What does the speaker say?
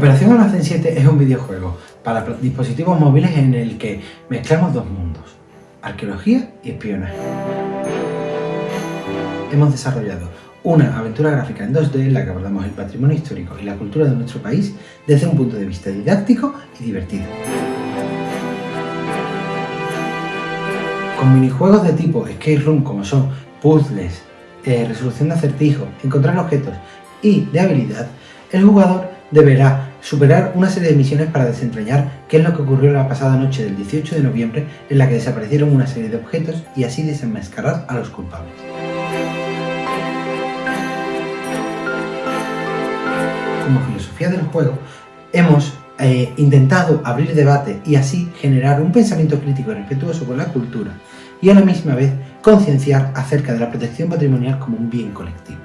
Operación Almacén 7 es un videojuego para dispositivos móviles en el que mezclamos dos mundos, arqueología y espionaje. Hemos desarrollado una aventura gráfica en 2D en la que abordamos el patrimonio histórico y la cultura de nuestro país desde un punto de vista didáctico y divertido. Con minijuegos de tipo escape room como son puzzles, eh, resolución de acertijos, encontrar objetos y de habilidad, el jugador deberá superar una serie de misiones para desentrañar qué es lo que ocurrió la pasada noche del 18 de noviembre en la que desaparecieron una serie de objetos y así desenmascarar a los culpables. Como filosofía del juego, hemos eh, intentado abrir debate y así generar un pensamiento crítico y respetuoso con la cultura y a la misma vez concienciar acerca de la protección patrimonial como un bien colectivo.